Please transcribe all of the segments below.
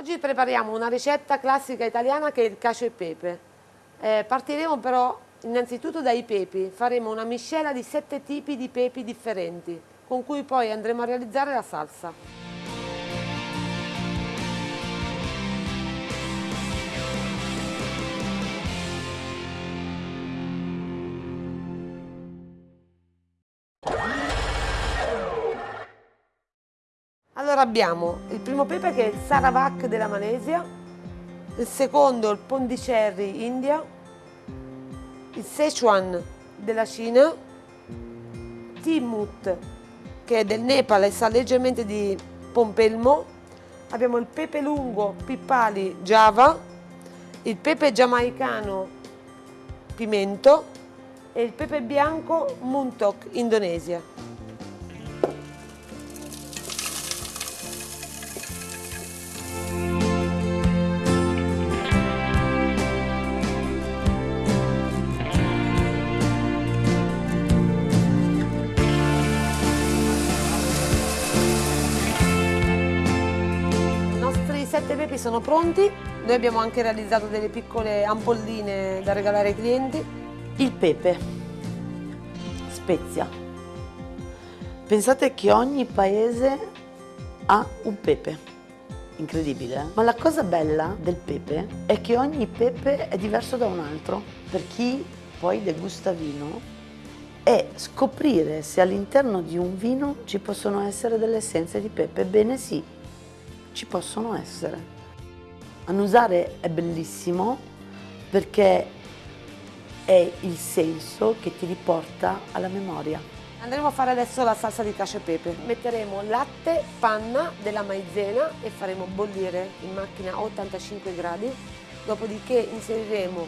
Oggi prepariamo una ricetta classica italiana che è il cacio e pepe. Eh, partiremo però innanzitutto dai pepi, faremo una miscela di sette tipi di pepi differenti, con cui poi andremo a realizzare la salsa. Allora abbiamo il primo pepe che è il Sarawak della Malesia, il secondo il Pondicherry India, il Sichuan della Cina, Timut che è del Nepal e sa leggermente di pompelmo, abbiamo il pepe lungo Pippali Java, il pepe giamaicano Pimento e il pepe bianco Muntok Indonesia. Sette pepi sono pronti, noi abbiamo anche realizzato delle piccole ampolline da regalare ai clienti. Il pepe, spezia. Pensate che ogni paese ha un pepe, incredibile. Eh? Ma la cosa bella del pepe è che ogni pepe è diverso da un altro. Per chi poi degusta vino è scoprire se all'interno di un vino ci possono essere delle essenze di pepe. Bene sì, ci possono essere. Annusare è bellissimo perché è il senso che ti riporta alla memoria. Andremo a fare adesso la salsa di cacio e pepe. Metteremo latte, panna della maizena e faremo bollire in macchina a 85 gradi, dopodiché inseriremo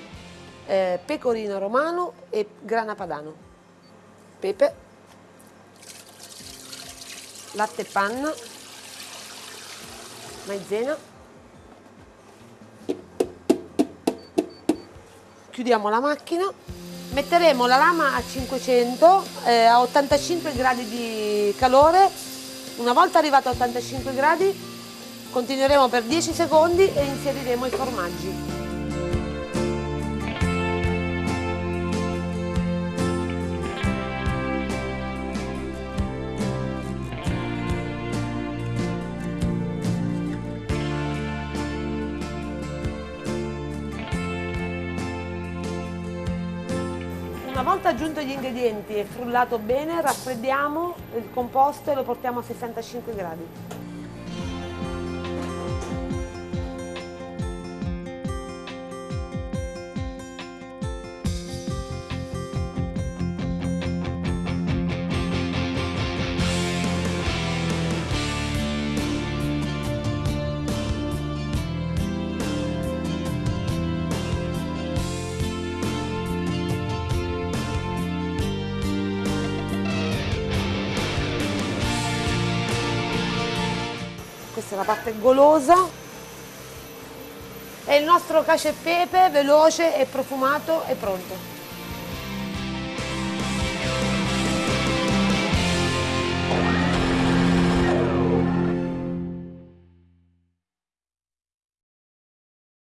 eh, pecorino romano e grana padano. Pepe, latte e panna, maizena. Chiudiamo la macchina. Metteremo la lama a 500 eh, a 85 gradi di calore. Una volta arrivato a 85 gradi continueremo per 10 secondi e inseriremo i formaggi Una volta aggiunto gli ingredienti e frullato bene, raffreddiamo il composto e lo portiamo a 65 gradi. Questa è la parte golosa. E il nostro cacio e pepe veloce e profumato è pronto